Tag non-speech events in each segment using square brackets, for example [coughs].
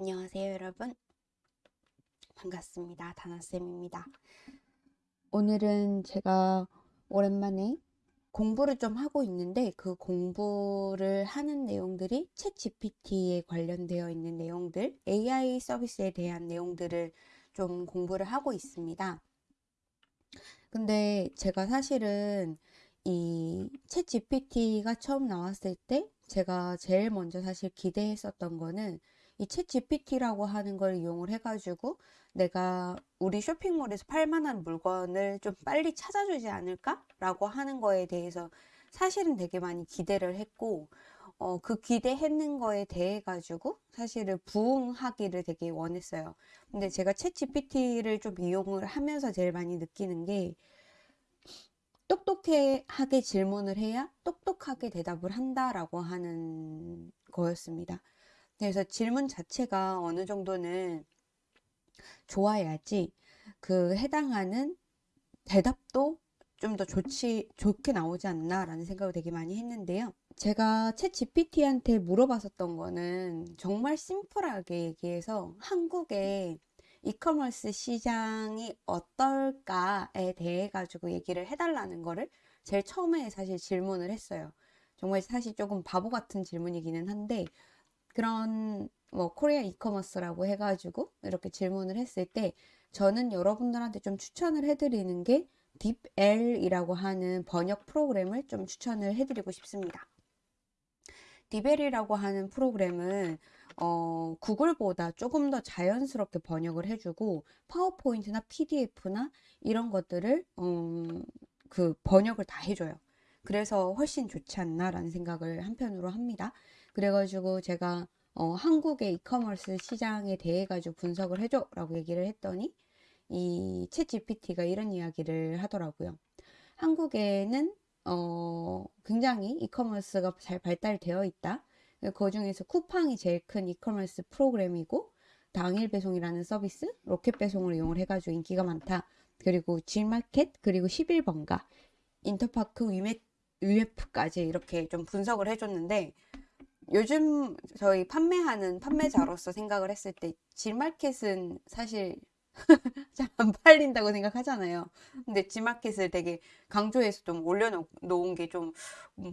안녕하세요 여러분. 반갑습니다. 다나쌤입니다. 오늘은 제가 오랜만에 공부를 좀 하고 있는데 그 공부를 하는 내용들이 챗 GPT에 관련되어 있는 내용들 AI 서비스에 대한 내용들을 좀 공부를 하고 있습니다. 근데 제가 사실은 이 챗 GPT가 처음 나왔을 때 제가 제일 먼저 사실 기대했었던 거는 이 챗 GPT라고 하는 걸 이용을 해가지고 내가 우리 쇼핑몰에서 팔 만한 물건을 좀 빨리 찾아주지 않을까? 라고 하는 거에 대해서 사실은 되게 많이 기대를 했고 어, 그 기대했는 거에 대해 가지고 사실은 부응하기를 되게 원했어요. 근데 제가 챗 GPT를 좀 이용을 하면서 제일 많이 느끼는 게 똑똑하게 질문을 해야 똑똑하게 대답을 한다라고 하는 거였습니다. 그래서 질문 자체가 어느 정도는 좋아야지 그 해당하는 대답도 좀 더 좋지, 좋게 나오지 않나 라는 생각을 되게 많이 했는데요. 제가 챗 GPT한테 물어봤었던 거는 정말 심플하게 얘기해서 한국의 이커머스 시장이 어떨까에 대해 가지고 얘기를 해달라는 거를 제일 처음에 사실 질문을 했어요. 정말 사실 조금 바보 같은 질문이기는 한데 그런 뭐 Korea e-commerce라고 해가지고 이렇게 질문을 했을 때 저는 여러분들한테 좀 추천을 해드리는 게 DeepL이라고 하는 번역 프로그램을 좀 추천을 해드리고 싶습니다. DeepL이라고 하는 프로그램은 어, 구글보다 조금 더 자연스럽게 번역을 해주고 파워포인트나 PDF나 이런 것들을 음, 그 번역을 다 해줘요. 그래서 훨씬 좋지 않나라는 생각을 한편으로 합니다. 그래가지고 제가 어, 한국의 이커머스 시장에 대해 가지고 분석을 해줘 라고 얘기를 했더니 이 ChatGPT가 이런 이야기를 하더라고요. 한국에는 어, 굉장히 e-commerce가 잘 발달되어 있다. 그 중에서 쿠팡이 제일 큰 이커머스 프로그램이고 당일 배송이라는 서비스, 로켓 배송을 이용을 해가지고 인기가 많다. 그리고 G마켓, 그리고 11번가, 인터파크, 위메, 위메프까지 이렇게 좀 분석을 해줬는데 요즘 저희 판매하는 판매자로서 생각을 했을 때 G마켓은 사실 [laughs] 잘 안 팔린다고 생각하잖아요. 근데 G마켓을 되게 강조해서 좀 올려놓은 게 좀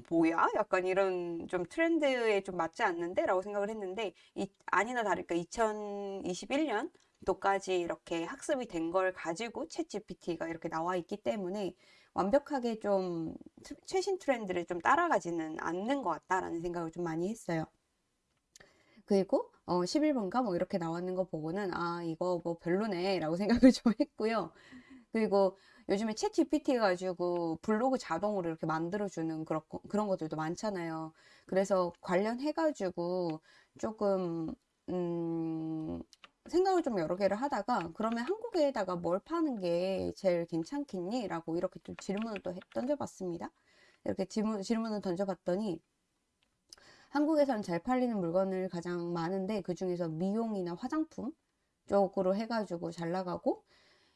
뭐야? 약간 이런 좀 트렌드에 좀 맞지 않는데? 라고 생각을 했는데 이, 아니나 다를까 2021년 도까지 이렇게 학습이 된 걸 가지고 챗 GPT가 이렇게 나와 있기 때문에 완벽하게 좀 최신 트렌드를 좀 따라가지는 않는 것 같다라는 생각을 좀 많이 했어요. 그리고 어 11번가 뭐 이렇게 나왔는 거 보고는 아 이거 뭐 별로네 라고 [laughs] 생각을 좀 했고요. 그리고 요즘에 챗 GPT 가지고 블로그 자동으로 이렇게 만들어주는 그런, 그런 것들도 많잖아요. 그래서 관련해 가지고 조금 음 생각을 좀 여러 개를 하다가 그러면 한국에다가 뭘 파는 게 제일 괜찮겠니? 라고 이렇게 좀 질문을 또 던져봤습니다. 이렇게 질문, 질문을 던져봤더니 한국에선 잘 팔리는 물건을 가장 많은데 그 중에서 미용이나 화장품 쪽으로 해가지고 잘 나가고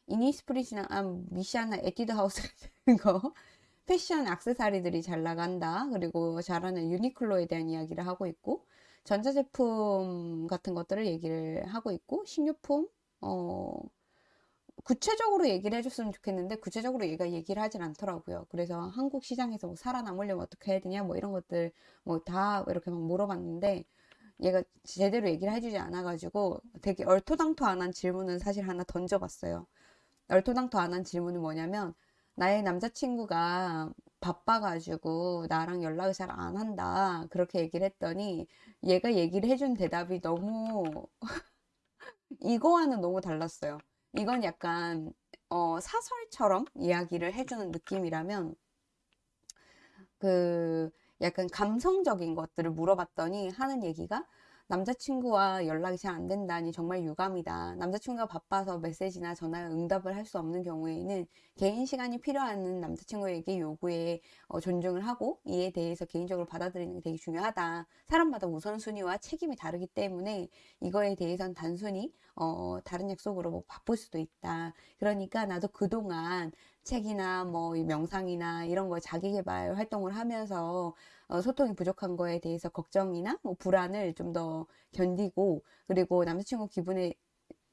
이니스프리시나 아, 미샤나 에뛰드 하우스 같은 [laughs] 거 패션 악세사리들이 잘 나간다 그리고 잘하는 유니클로에 대한 이야기를 하고 있고 전자제품 같은 것들을 얘기를 하고 있고 식료품 어 구체적으로 얘기를 해줬으면 좋겠는데 구체적으로 얘가 얘기를 하진 않더라고요. 그래서 한국 시장에서 뭐 살아남으려면 어떻게 해야 되냐 뭐 이런 것들 뭐 다 이렇게 막 물어봤는데 얘가 제대로 얘기를 해주지 않아가지고 되게 얼토당토 안 한 질문은 사실 하나 던져봤어요. 얼토당토 안 한 질문은 뭐냐면 나의 남자친구가 바빠가지고 나랑 연락을 잘 안 한다. 그렇게 얘기를 했더니 얘가 얘기를 해준 대답이 너무 [laughs] 이거와는 너무 달랐어요. 이건 약간 어, 사설처럼 이야기를 해주는 느낌이라면 그 약간 감성적인 것들을 물어봤더니 하는 얘기가 남자친구와 연락이 잘 안 된다니 정말 유감이다. 남자친구가 바빠서 메시지나 전화에 응답을 할 수 없는 경우에는 개인 시간이 필요한 남자친구에게 요구에 어, 존중을 하고 이에 대해서 개인적으로 받아들이는 게 되게 중요하다. 사람마다 우선순위와 책임이 다르기 때문에 이거에 대해선 단순히 어, 다른 약속으로 뭐 바쁠 수도 있다. 그러니까 나도 그동안 책이나 뭐이 명상이나 이런 거 자기 개발 활동을 하면서 어, 소통이 부족한 거에 대해서 걱정이나 뭐 불안을 좀 더 견디고 그리고 남자친구 기분에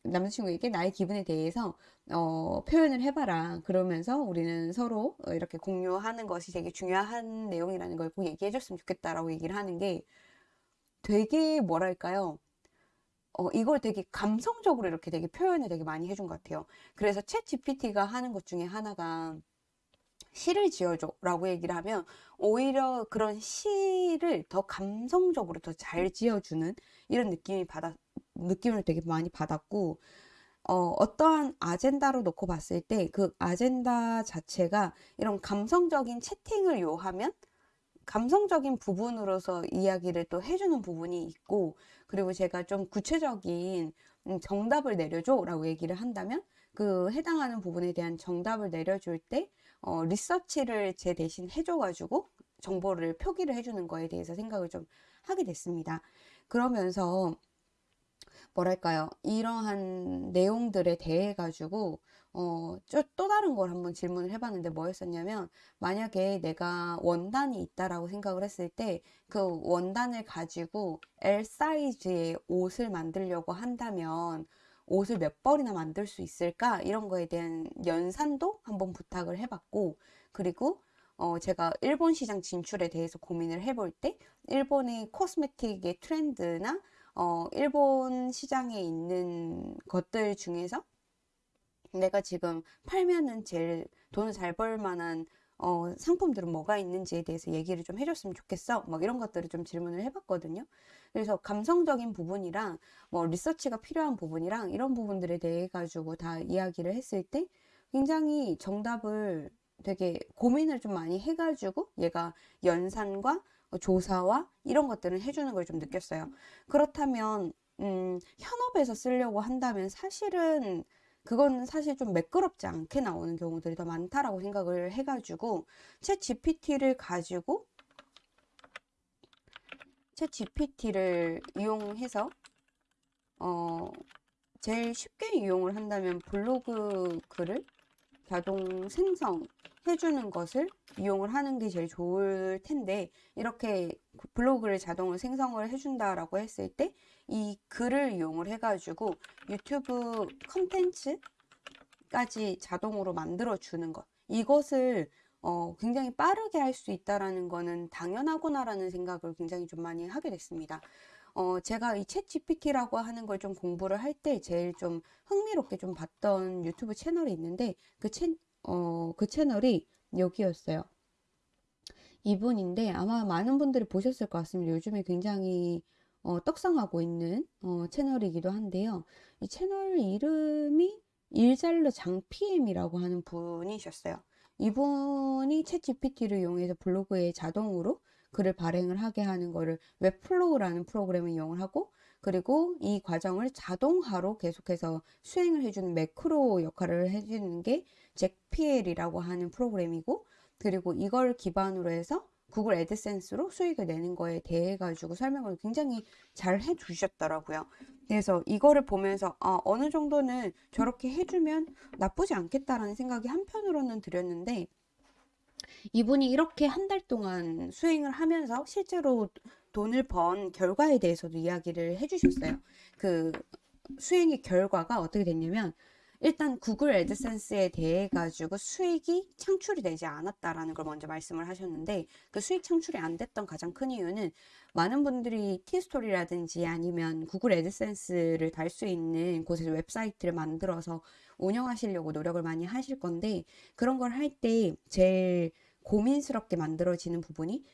남자친구에게 나의 기분에 대해서 어, 표현을 해봐라. 그러면서 우리는 서로 어, 이렇게 공유하는 것이 되게 중요한 내용이라는 걸 꼭 얘기해 줬으면 좋겠다라고 얘기를 하는 게 되게 뭐랄까요? 어, 이걸 되게 감성적으로 이렇게 되게 표현을 되게 많이 해준 것 같아요. 그래서 챗 GPT가 하는 것 중에 하나가 시를 지어줘 라고 얘기를 하면 오히려 그런 시를 더 감성적으로 더 잘 지어주는 이런 느낌이 받아, 느낌을 되게 많이 받았고 어, 어떠한 아젠다로 놓고 봤을 때 그 아젠다 자체가 이런 감성적인 채팅을 요하면 감성적인 부분으로서 이야기를 또 해주는 부분이 있고 그리고 제가 좀 구체적인 음, 정답을 내려줘 라고 얘기를 한다면 그 해당하는 부분에 대한 정답을 내려줄 때 어, 리서치를 제 대신 해줘가지고 정보를 표기를 해주는 거에 대해서 생각을 좀 하게 됐습니다. 그러면서 뭐랄까요 이러한 내용들에 대해 가지고 어, 또 다른 걸 한번 질문을 해봤는데 뭐였었냐면 만약에 내가 원단이 있다라고 생각을 했을 때 그 원단을 가지고 L 사이즈의 옷을 만들려고 한다면 옷을 몇 벌이나 만들 수 있을까? 이런 거에 대한 연산도 한번 부탁을 해봤고 그리고 어, 제가 일본 시장 진출에 대해서 고민을 해볼 때 일본의 코스메틱의 트렌드나 어, 일본 시장에 있는 것들 중에서 내가 지금 팔면은 제일 돈을 잘 벌 만한 어, 상품들은 뭐가 있는지에 대해서 얘기를 좀 해줬으면 좋겠어. 막 이런 것들을 좀 질문을 해봤거든요. 그래서 감성적인 부분이랑 뭐 리서치가 필요한 부분이랑 이런 부분들에 대해 가지고 다 이야기를 했을 때 굉장히 정답을 되게 고민을 좀 많이 해가지고 얘가 연산과 조사와 이런 것들을 해주는 걸 좀 느꼈어요. 그렇다면 음, 현업에서 쓰려고 한다면 사실은 그건 사실 좀 매끄럽지 않게 나오는 경우들이 더 많다라고 생각을 해가지고 챗 GPT를 가지고 챗 GPT를 이용해서 어 제일 쉽게 이용을 한다면 블로그 글을 자동 생성해주는 것을 이용을 하는 게 제일 좋을 텐데 이렇게 블로그를 자동으로 생성을 해준다라고 했을 때 이 글을 이용을 해가지고 유튜브 컨텐츠까지 자동으로 만들어 주는 것 이것을 어, 굉장히 빠르게 할 수 있다라는 거는 당연하구나라는 생각을 굉장히 좀 많이 하게 됐습니다. 어, 제가 이챗 GPT라고 하는 걸 좀 공부를 할 때 제일 좀 흥미롭게 좀 봤던 유튜브 채널이 있는데 그, 채, 어, 그 채널이 여기였어요. 이분인데 아마 많은 분들이 보셨을 것 같습니다. 요즘에 굉장히 어, 떡상하고 있는 어, 채널이기도 한데요. 이 채널 이름이 일잘러 장PM이라고 하는 분이셨어요. 이분이 챗 GPT를 이용해서 블로그에 자동으로 글을 발행을 하게 하는 거를 Webflow라는 프로그램을 이용을 하고 그리고 이 과정을 자동화로 계속해서 수행을 해주는 매크로 역할을 해주는 게 Zapier라고 하는 프로그램이고 그리고 이걸 기반으로 해서 구글 AdSense로 수익을 내는 거에 대해 가지고 설명을 굉장히 잘 해주셨더라고요. 그래서 이거를 보면서 아, 어느 정도는 저렇게 해주면 나쁘지 않겠다라는 생각이 한편으로는 들었는데 이분이 이렇게 한 달 동안 수행을 하면서 실제로 돈을 번 결과에 대해서도 이야기를 해주셨어요. 그 수행의 결과가 어떻게 됐냐면 일단 구글 애드센스에 대해 가지고 수익이 창출이 되지 않았다라는 걸 먼저 말씀을 하셨는데 그 수익 창출이 안 됐던 가장 큰 이유는 많은 분들이 티스토리라든지 아니면 구글 애드센스를 달 수 있는 곳에서 웹사이트를 만들어서 운영하시려고 노력을 많이 하실 건데 그런 걸 할 때 제일 고민스럽게 만들어지는 부분이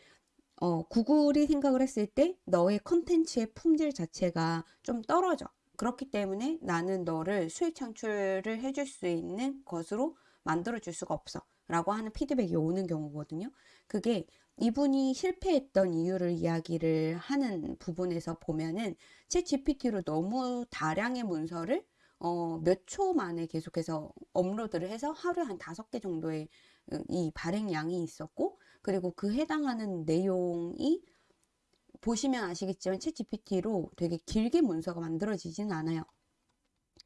어, 구글이 생각을 했을 때 너의 컨텐츠의 품질 자체가 좀 떨어져. 그렇기 때문에 나는 너를 수익 창출을 해줄 수 있는 것으로 만들어 줄 수가 없어. 라고 하는 피드백이 오는 경우거든요. 그게 이분이 실패했던 이유를 이야기를 하는 부분에서 보면은 제 GPT로 너무 다량의 문서를 어, 몇 초 만에 계속해서 업로드를 해서 하루에 한 다섯 개 정도의 어, 이 발행량이 있었고 그리고 그 해당하는 내용이 보시면 아시겠지만 챗 GPT로 되게 길게 문서가 만들어지지는 않아요.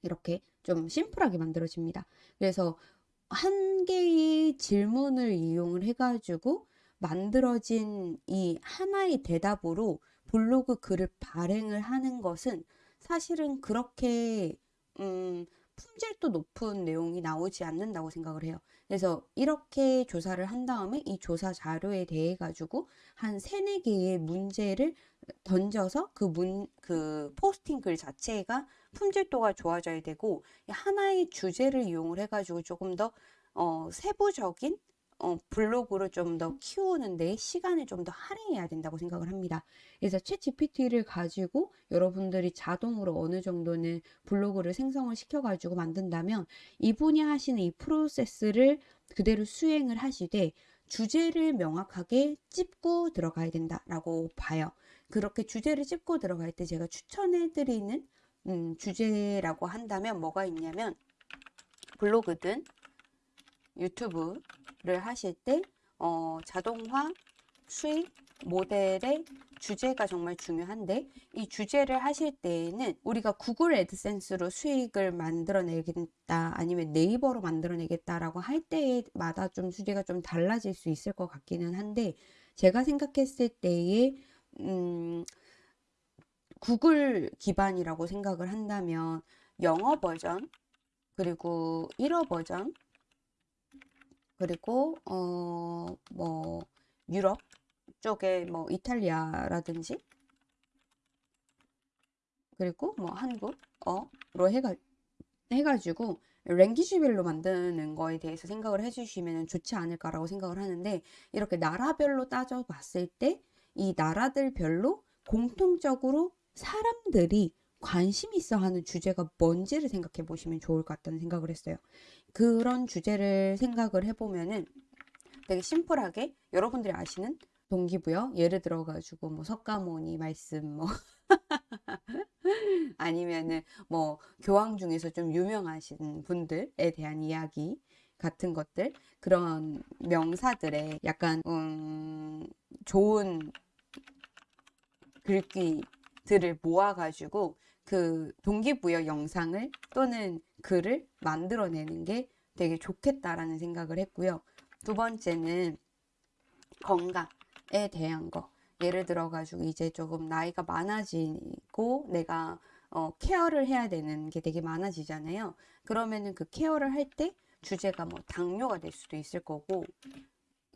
이렇게 좀 심플하게 만들어집니다. 그래서 한 개의 질문을 이용을 해가지고 만들어진 이 하나의 대답으로 블로그 글을 발행을 하는 것은 사실은 그렇게 음, 품질도 높은 내용이 나오지 않는다고 생각을 해요. 그래서 이렇게 조사를 한 다음에 이 조사 자료에 대해 가지고 한 세네 개의 문제를 던져서 그 문, 그 포스팅 글 자체가 품질도가 좋아져야 되고 하나의 주제를 이용을 해가지고 조금 더 어, 세부적인 어, 블로그를 좀 더 키우는 데 시간을 좀 더 할애해야 된다고 생각을 합니다. 그래서 챗 GPT를 가지고 여러분들이 자동으로 어느 정도는 블로그를 생성을 시켜가지고 만든다면 이분이 하시는 이 프로세스를 그대로 수행을 하시되 주제를 명확하게 찝고 들어가야 된다라고 봐요. 그렇게 주제를 찝고 들어갈 때 제가 추천해드리는 음, 주제라고 한다면 뭐가 있냐면 블로그든 유튜브를 하실 때 어, 자동화 수익 모델의 주제가 정말 중요한데 이 주제를 하실 때에는 우리가 구글 애드센스로 수익을 만들어내겠다 아니면 네이버로 만들어내겠다라고 할 때마다 좀 주제가 좀 달라질 수 있을 것 같기는 한데 제가 생각했을 때에 음, 구글 기반이라고 생각을 한다면 영어 버전 그리고 일어 버전 그리고 어 뭐 유럽 쪽에 뭐 이탈리아라든지 그리고 뭐 한국 어로 해가 해가지고 랭귀지별로 만드는 거에 대해서 생각을 해주시면 좋지 않을까라고 생각을 하는데 이렇게 나라별로 따져봤을 때 이 나라들별로 공통적으로 사람들이 관심 있어 하는 주제가 뭔지를 생각해 보시면 좋을 것 같다는 생각을 했어요. 그런 주제를 생각을 해보면은 되게 심플하게 여러분들이 아시는 동기부여? 예를 들어 가지고 뭐 석가모니 말씀 뭐 [laughs] 아니면은 뭐 교황 중에서 좀 유명하신 분들에 대한 이야기 같은 것들? 그런 명사들의 약간 음 좋은 글귀들을 모아 가지고 그 동기부여 영상을 또는 글을 만들어내는 게 되게 좋겠다라는 생각을 했고요. 두 번째는 건강에 대한 거. 예를 들어 가지고 이제 조금 나이가 많아지고 내가 어, 케어를 해야 되는 게 되게 많아지잖아요. 그러면은 그 케어를 할 때 주제가 뭐 당뇨가 될 수도 있을 거고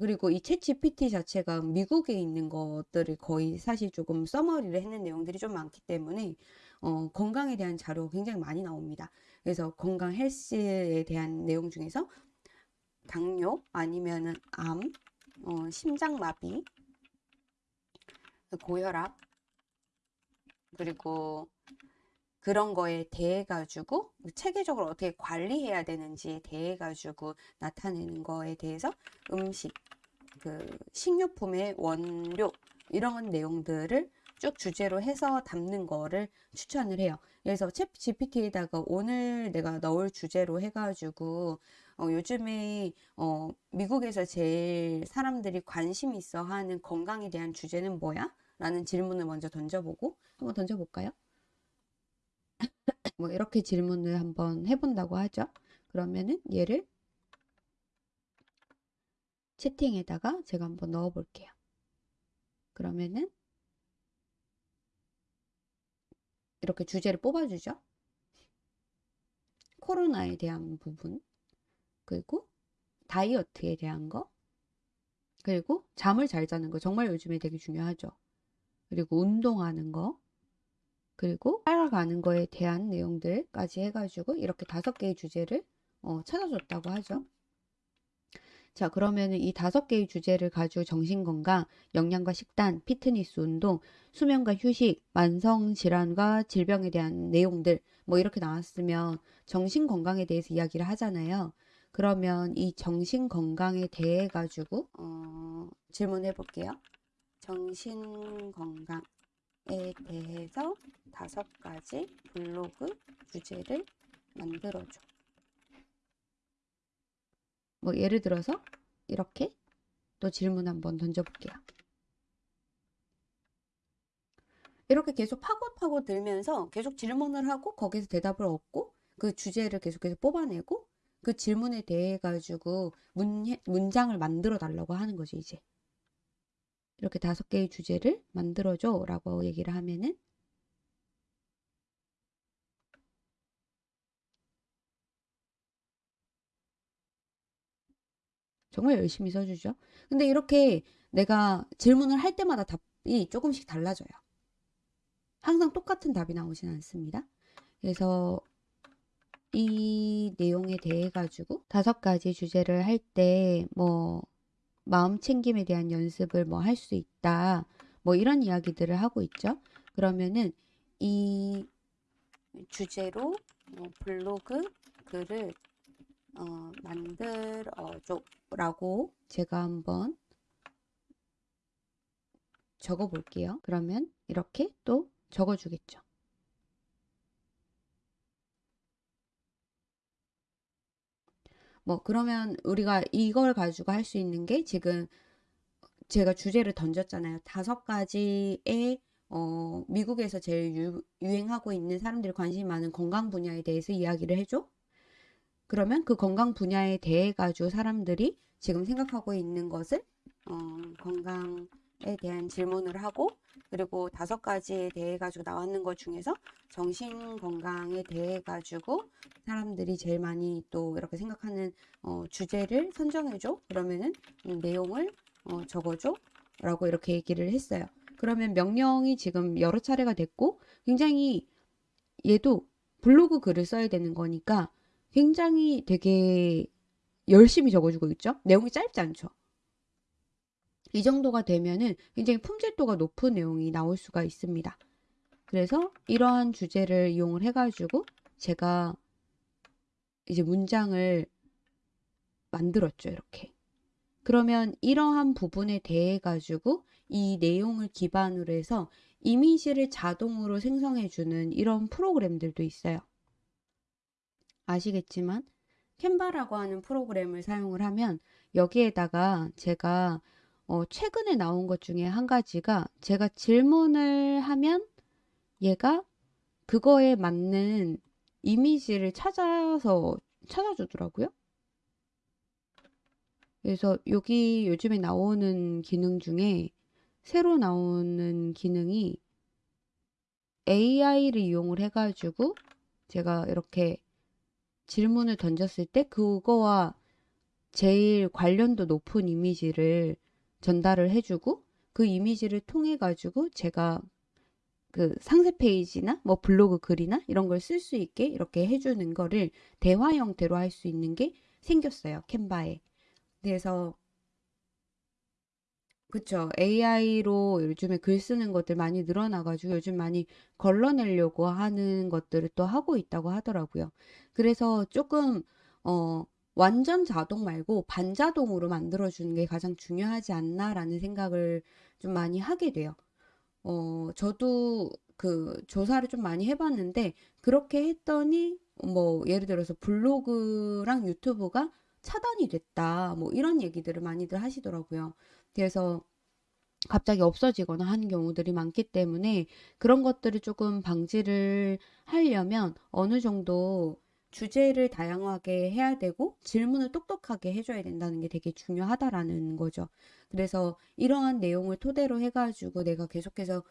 그리고 이챗 GPT 자체가 미국에 있는 것들을 거의 사실 조금 써머리를 했는 내용들이 좀 많기 때문에 어, 건강에 대한 자료가 굉장히 많이 나옵니다. 그래서 건강 헬스에 대한 내용 중에서 당뇨 아니면은 암, 어, 심장마비, 고혈압 그리고 그런 거에 대해 가지고 체계적으로 어떻게 관리해야 되는지에 대해 가지고 나타내는 거에 대해서 음식 그 식료품의 원료 이런 내용들을 쭉 주제로 해서 담는 거를 추천을 해요. 그래서 챗 GPT에다가 오늘 내가 넣을 주제로 해가지고 어, 요즘에 어, 미국에서 제일 사람들이 관심 있어 하는 건강에 대한 주제는 뭐야? 라는 질문을 먼저 던져보고 한번 던져볼까요? 뭐 이렇게 질문을 한번 해본다고 하죠. 그러면은 얘를 채팅에다가 제가 한번 넣어 볼게요. 그러면은 이렇게 주제를 뽑아주죠. 코로나에 대한 부분, 그리고 다이어트에 대한 거, 그리고 잠을 잘 자는 거 정말 요즘에 되게 중요하죠. 그리고 운동하는 거, 그리고 살아가는 거에 대한 내용들까지 해가지고 이렇게 다섯 개의 주제를 어, 찾아줬다고 하죠. 자, 그러면은 이 다섯 개의 주제를 가지고 정신건강, 영양과 식단, 피트니스 운동, 수면과 휴식, 만성질환과 질병에 대한 내용들, 뭐 이렇게 나왔으면 정신건강에 대해서 이야기를 하잖아요. 그러면 이 정신건강에 대해 가지고, 어, 질문해 볼게요. 정신건강 에 대해서 다섯 가지 블로그 주제를 만들어줘. 뭐 예를 들어서 이렇게 또 질문 한번 던져볼게요. 이렇게 계속 파고파고 들면서 계속 질문을 하고 거기서 대답을 얻고 그 주제를 계속해서 뽑아내고 그 질문에 대해 가지고 문, 문장을 만들어 달라고 하는 거죠, 이제. 이렇게 다섯 개의 주제를 만들어줘 라고 얘기를 하면은 정말 열심히 써주죠. 근데 이렇게 내가 질문을 할 때마다 답이 조금씩 달라져요. 항상 똑같은 답이 나오진 않습니다. 그래서 이 내용에 대해 가지고 다섯 가지 주제를 할 때 뭐 마음 챙김에 대한 연습을 뭐 할 수 있다. 뭐 이런 이야기들을 하고 있죠. 그러면은 이 주제로 어, 블로그 글을 어, 만들어줘 라고 제가 한번 적어 볼게요. 그러면 이렇게 또 적어 주겠죠. 뭐 그러면 우리가 이걸 가지고 할 수 있는 게 지금 제가 주제를 던졌잖아요. 다섯 가지의 어, 미국에서 제일 유, 유행하고 있는 사람들이 관심이 많은 건강 분야에 대해서 이야기를 해줘. 그러면 그 건강 분야에 대해 가지고 사람들이 지금 생각하고 있는 것을 어, 건강에 대한 질문을 하고 그리고 다섯 가지에 대해 가지고 나왔는 것 중에서 정신 건강에 대해 가지고 사람들이 제일 많이 또 이렇게 생각하는 어, 주제를 선정해줘. 그러면은 내용을 어, 적어줘. 라고 이렇게 얘기를 했어요. 그러면 명령이 지금 여러 차례가 됐고 굉장히 얘도 블로그 글을 써야 되는 거니까 굉장히 되게 열심히 적어주고 있죠 내용이 짧지 않죠 이 정도가 되면은 굉장히 품질도가 높은 내용이 나올 수가 있습니다. 그래서 이러한 주제를 이용을 해가지고 제가 이제 문장을 만들었죠. 이렇게. 그러면 이러한 부분에 대해 가지고 이 내용을 기반으로 해서 이미지를 자동으로 생성해주는 이런 프로그램들도 있어요. 아시겠지만 캔바라고 하는 프로그램을 사용을 하면 여기에다가 제가 어, 최근에 나온 것 중에 한 가지가 제가 질문을 하면 얘가 그거에 맞는 이미지를 찾아서 찾아주더라고요. 그래서 여기 요즘에 나오는 기능 중에 새로 나오는 기능이 AI를 이용을 해가지고 제가 이렇게 질문을 던졌을 때 그거와 제일 관련도 높은 이미지를 전달을 해주고 그 이미지를 통해 가지고 제가 그 상세 페이지나 뭐 블로그 글이나 이런 걸 쓸 수 있게 이렇게 해주는 거를 대화 형태로 할 수 있는 게 생겼어요 캔바에. 그래서 그쵸 AI로 요즘에 글 쓰는 것들 많이 늘어나가지고 요즘 많이 걸러내려고 하는 것들을 또 하고 있다고 하더라고요 그래서 조금 어 완전 자동 말고 반자동으로 만들어주는 게 가장 중요하지 않나라는 생각을 좀 많이 하게 돼요. 어, 저도 그 조사를 좀 많이 해봤는데 그렇게 했더니 뭐 예를 들어서 블로그랑 유튜브가 차단이 됐다 뭐 이런 얘기들을 많이들 하시더라고요. 그래서 갑자기 없어지거나 하는 경우들이 많기 때문에 그런 것들을 조금 방지를 하려면 어느 정도 주제를 다양하게 해야 되고 질문을 똑똑하게 해줘야 된다는 게 되게 중요하다라는 거죠. 그래서 이러한 내용을 토대로 해가지고 내가 계속해서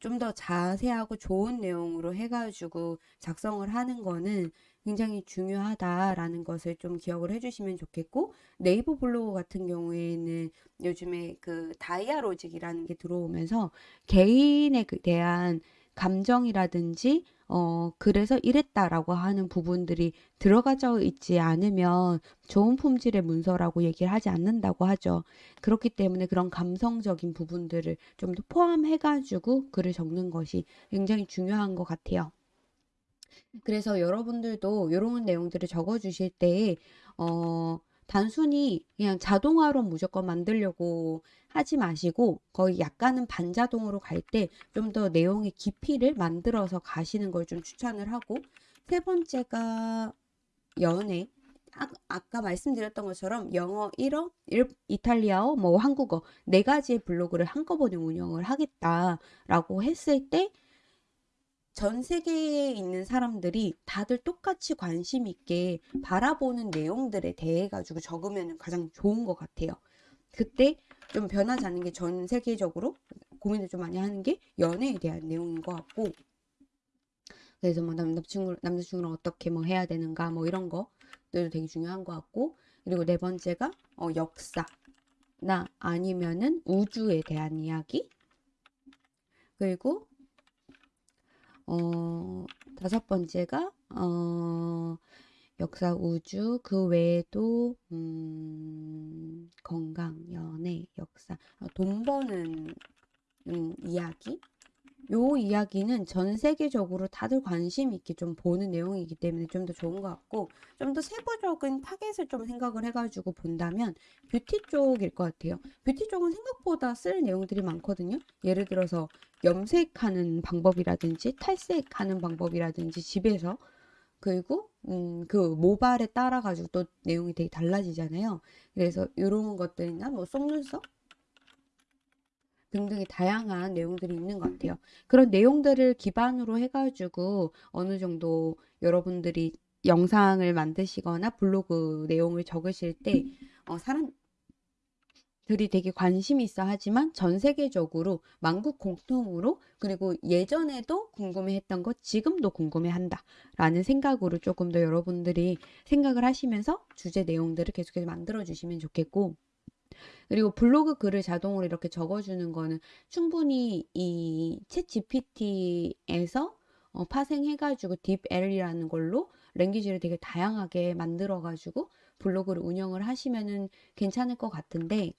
좀 더 자세하고 좋은 내용으로 해가지고 작성을 하는 거는 굉장히 중요하다라는 것을 좀 기억을 해주시면 좋겠고 네이버 블로그 같은 경우에는 요즘에 그 다이아로직이라는 게 들어오면서 개인에 대한 감정이라든지 어, 그래서 이랬다라고 하는 부분들이 들어가져 있지 않으면 좋은 품질의 문서라고 얘기를 하지 않는다고 하죠. 그렇기 때문에 그런 감성적인 부분들을 좀 더 포함해 가지고 글을 적는 것이 굉장히 중요한 것 같아요. 그래서 여러분들도 이런 내용들을 적어 주실 때, 어, 단순히 그냥 자동화로 무조건 만들려고 하지 마시고 거의 약간은 반자동으로 갈 때 좀 더 내용의 깊이를 만들어서 가시는 걸 좀 추천을 하고 세 번째가 연애. 아, 아까 말씀드렸던 것처럼 영어 1어, 일, 이탈리아어, 뭐 한국어 네 가지의 블로그를 한꺼번에 운영을 하겠다라고 했을 때 전 세계에 있는 사람들이 다들 똑같이 관심 있게 바라보는 내용들에 대해 가지고 적으면 가장 좋은 것 같아요. 그때 좀 변하지 않는 게 전 세계적으로 고민을 좀 많이 하는 게 연애에 대한 내용인 것 같고 그래서 뭐 남자친구 남자친구랑 어떻게 뭐 해야 되는가 뭐 이런 거들도 되게 중요한 것 같고 그리고 네 번째가 어, 역사나 아니면은 우주에 대한 이야기 그리고 어, 다섯 번째가 어, 역사, 우주, 그 외에도 음, 건강, 연애, 역사, 어, 돈 버는 음, 이야기. 요 이야기는 전 세계적으로 다들 관심 있게 좀 보는 내용이기 때문에 좀 더 좋은 것 같고 좀 더 세부적인 타겟을 좀 생각을 해가지고 본다면 뷰티 쪽일 것 같아요. 뷰티 쪽은 생각보다 쓸 내용들이 많거든요. 예를 들어서 염색하는 방법이라든지 탈색하는 방법이라든지 집에서 그리고 음, 그 모발에 따라 가지고 또 내용이 되게 달라지잖아요. 그래서 이런 것들이나 뭐 속눈썹 등등의 다양한 내용들이 있는 것 같아요. 그런 내용들을 기반으로 해가지고 어느 정도 여러분들이 영상을 만드시거나 블로그 내용을 적으실 때 어, 사람 들이 되게 관심이 있어 하지만 전 세계적으로 만국 공통으로 그리고 예전에도 궁금해했던 것 지금도 궁금해한다 라는 생각으로 조금 더 여러분들이 생각을 하시면서 주제 내용들을 계속해서 만들어 주시면 좋겠고 그리고 블로그 글을 자동으로 이렇게 적어주는 거는 충분히 이챗 GPT에서 어, 파생해가지고 딥L이라는 걸로 랭귀지를 되게 다양하게 만들어가지고 블로그를 운영을 하시면은 괜찮을 것 같은데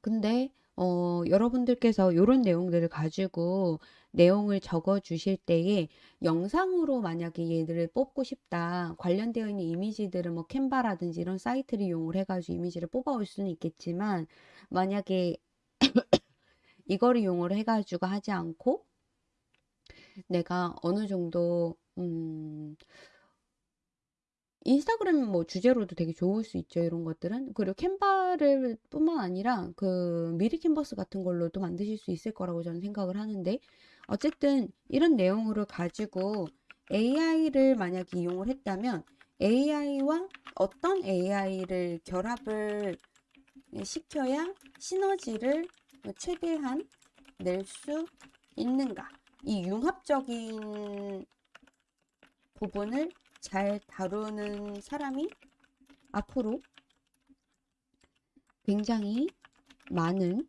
근데 어, 여러분들께서 이런 내용들을 가지고 내용을 적어 주실 때에 영상으로 만약에 얘들을 뽑고 싶다 관련되어 있는 이미지들은 뭐 캔바라든지 이런 사이트를 이용을 해가지고 이미지를 뽑아올 수는 있겠지만 만약에 [coughs] 이거를 이용을 해가지고 하지 않고 내가 어느 정도 음 인스타그램 뭐 주제로도 되게 좋을 수 있죠. 이런 것들은. 그리고 캔바를 뿐만 아니라 그 미리 캔버스 같은 걸로도 만드실 수 있을 거라고 저는 생각을 하는데 어쨌든 이런 내용으로 가지고 AI를 만약에 이용을 했다면 AI와 어떤 AI를 결합을 시켜야 시너지를 최대한 낼 수 있는가. 이 융합적인 부분을 잘 다루는 사람이 앞으로 굉장히 많은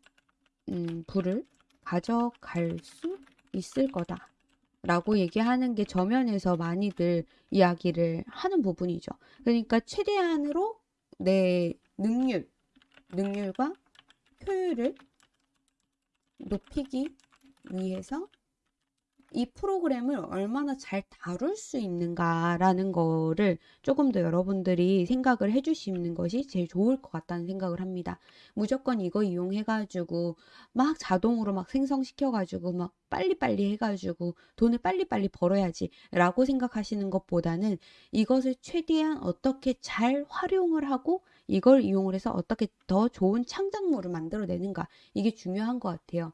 음, 부를 가져갈 수 있을 거다. 라고 얘기하는 게 저면에서 많이들 이야기를 하는 부분이죠. 그러니까 최대한으로 내 능률, 능률과 효율을 높이기 위해서 이 프로그램을 얼마나 잘 다룰 수 있는가라는 거를 조금 더 여러분들이 생각을 해주시는 것이 제일 좋을 것 같다는 생각을 합니다. 무조건 이거 이용해가지고 막 자동으로 막 생성시켜가지고 막 빨리빨리 해가지고 돈을 빨리빨리 벌어야지 라고 생각하시는 것보다는 이것을 최대한 어떻게 잘 활용을 하고 이걸 이용을 해서 어떻게 더 좋은 창작물을 만들어내는가 이게 중요한 것 같아요.